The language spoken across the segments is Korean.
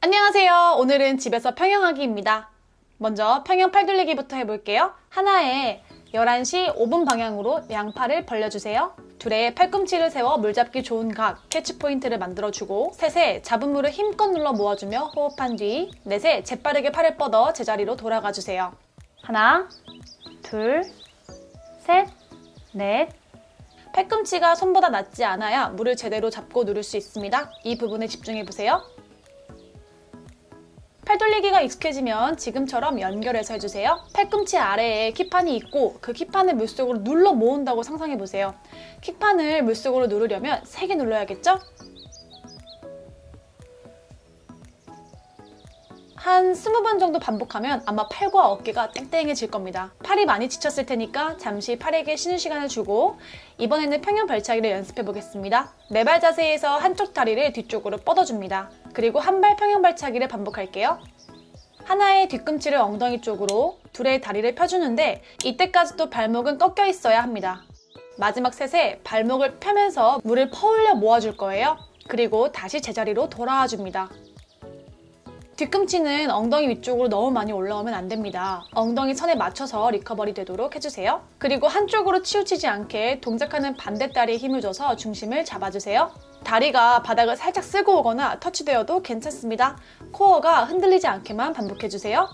안녕하세요. 오늘은 집에서 평영하기입니다. 먼저 평영 팔 돌리기부터 해볼게요. 하나에 11시 5분 방향으로 양팔을 벌려주세요. 둘에 팔꿈치를 세워 물잡기 좋은 각, catch point를 만들어주고 셋에 잡은 물을 힘껏 눌러 모아주며 호흡한 뒤 넷에 재빠르게 팔을 뻗어 제자리로 돌아가주세요. 하나, 둘, 셋, 넷, 팔꿈치가 손보다 낮지 않아야 물을 제대로 잡고 누를 수 있습니다. 이 부분에 집중해보세요. 팔 돌리기가 익숙해지면 지금처럼 연결해서 해주세요. 팔꿈치 아래에 킥판이 있고 그 킥판을 물속으로 눌러 모은다고 상상해보세요. 킥판을 물속으로 누르려면 세게 눌러야겠죠? 한 20번 정도 반복하면 아마 팔과 어깨가 땡땡해질 겁니다. 팔이 많이 지쳤을 테니까 잠시 팔에게 쉬는 시간을 주고 이번에는 평형 발차기를 연습해 보겠습니다. 네발 자세에서 한쪽 다리를 뒤쪽으로 뻗어줍니다. 그리고 한 발 평형 발차기를 반복할게요. 하나의 뒤꿈치를 엉덩이 쪽으로 둘의 다리를 펴주는데 이때까지도 발목은 꺾여 있어야 합니다. 마지막 셋에 발목을 펴면서 물을 퍼올려 모아줄 거예요. 그리고 다시 제자리로 돌아와 줍니다. 뒤꿈치는 엉덩이 위쪽으로 너무 많이 올라오면 안 됩니다. 엉덩이 선에 맞춰서 리커버리 되도록 해주세요. 그리고 한쪽으로 치우치지 않게 동작하는 반대 다리에 힘을 줘서 중심을 잡아주세요. 다리가 바닥을 살짝 쓸고 오거나 터치되어도 괜찮습니다. 코어가 흔들리지 않게만 반복해주세요.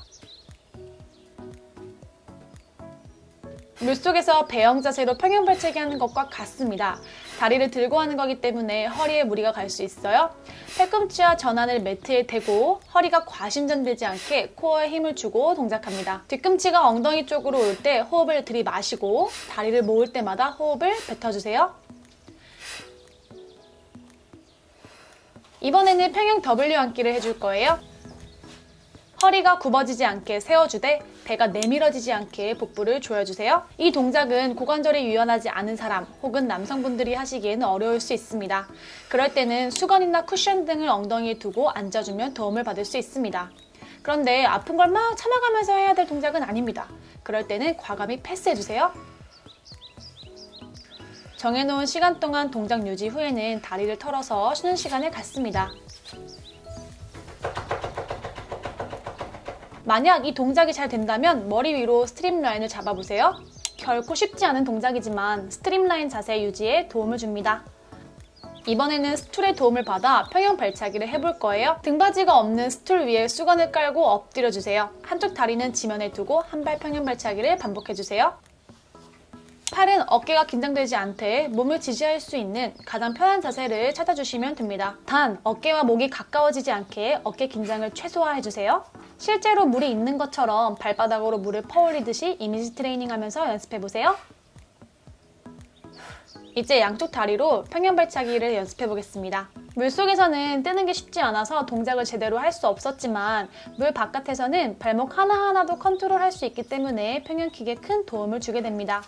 물속에서 배영 자세로 평형 발차기 하는 것과 같습니다. 다리를 들고 하는 거기 때문에 허리에 무리가 갈 수 있어요. 팔꿈치와 전환을 매트에 대고 허리가 과신전되지 않게 코어에 힘을 주고 동작합니다. 뒤꿈치가 엉덩이 쪽으로 올 때 호흡을 들이마시고 다리를 모을 때마다 호흡을 뱉어주세요. 이번에는 평형 W 앉기를 해줄 거예요. 허리가 굽어지지 않게 세워주되 배가 내밀어지지 않게 복부를 조여주세요. 이 동작은 고관절이 유연하지 않은 사람 혹은 남성분들이 하시기에는 어려울 수 있습니다. 그럴 때는 수건이나 쿠션 등을 엉덩이에 두고 앉아주면 도움을 받을 수 있습니다. 그런데 아픈 걸 막 참아가면서 해야 될 동작은 아닙니다. 그럴 때는 과감히 패스해주세요. 정해놓은 시간 동안 동작 유지 후에는 다리를 털어서 쉬는 시간을 갖습니다. 만약 이 동작이 잘 된다면 머리 위로 streamline을 잡아보세요. 결코 쉽지 않은 동작이지만 streamline 자세 유지에 도움을 줍니다. 이번에는 스툴의 도움을 받아 평형 발차기를 해볼 거예요. 등받이가 없는 스툴 위에 수건을 깔고 엎드려주세요. 한쪽 다리는 지면에 두고 한 발 평형 발차기를 반복해주세요. 팔은 어깨가 긴장되지 않게 몸을 지지할 수 있는 가장 편한 자세를 찾아주시면 됩니다. 단, 어깨와 목이 가까워지지 않게 어깨 긴장을 최소화해주세요. 실제로 물이 있는 것처럼 발바닥으로 물을 퍼올리듯이 이미지 트레이닝 하면서 연습해보세요. 이제 양쪽 다리로 평형 발차기를 연습해 보겠습니다. 물속에서는 뜨는 게 쉽지 않아서 동작을 제대로 할 수 없었지만 물 바깥에서는 발목 하나하나도 컨트롤할 수 있기 때문에 평형킥에 큰 도움을 주게 됩니다.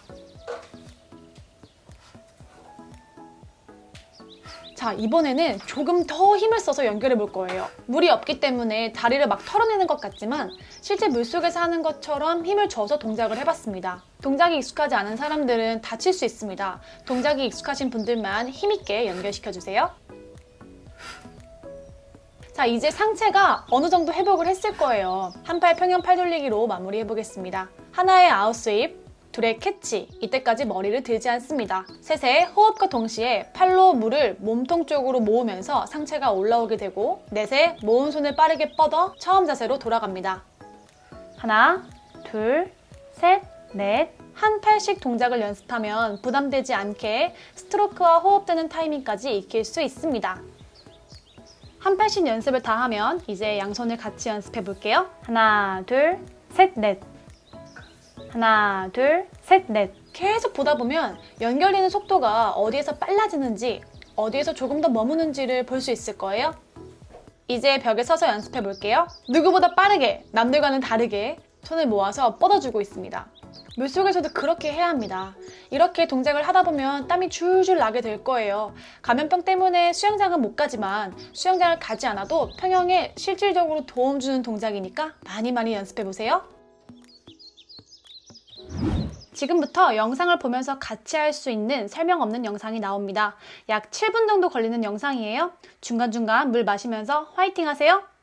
자 이번에는 조금 더 힘을 써서 연결해 볼 거예요. 물이 없기 때문에 다리를 막 털어내는 것 같지만 실제 물속에서 하는 것처럼 힘을 줘서 동작을 해봤습니다. 동작이 익숙하지 않은 사람들은 다칠 수 있습니다. 동작이 익숙하신 분들만 힘있게 연결시켜주세요. 자 이제 상체가 어느 정도 회복을 했을 거예요. 한 팔 평형 팔 돌리기로 마무리 해 보겠습니다. 하나에 outsweep 둘에 캐치, 이때까지 머리를 들지 않습니다. 셋에 호흡과 동시에 팔로 물을 몸통 쪽으로 모으면서 상체가 올라오게 되고 넷에 모은 손을 빠르게 뻗어 처음 자세로 돌아갑니다. 하나, 둘, 셋, 넷, 한 팔씩 동작을 연습하면 부담되지 않게 스트로크와 호흡되는 타이밍까지 익힐 수 있습니다. 한 팔씩 연습을 다 하면 이제 양손을 같이 연습해 볼게요. 하나, 둘, 셋, 넷 하나, 둘, 셋, 넷 계속 보다 보면 연결되는 속도가 어디에서 빨라지는지 어디에서 조금 더 머무는지를 볼 수 있을 거예요. 이제 벽에 서서 연습해 볼게요. 누구보다 빠르게 남들과는 다르게 손을 모아서 뻗어주고 있습니다. 물속에서도 그렇게 해야 합니다. 이렇게 동작을 하다 보면 땀이 줄줄 나게 될 거예요. 감염병 때문에 수영장은 못 가지만 수영장을 가지 않아도 평형에 실질적으로 도움 주는 동작이니까 많이 많이 연습해 보세요. 지금부터 영상을 보면서 같이 할 수 있는 설명 없는 영상이 나옵니다. 약 7분 정도 걸리는 영상이에요. 중간중간 물 마시면서 화이팅 하세요.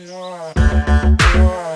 Yeah.